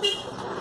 Beep.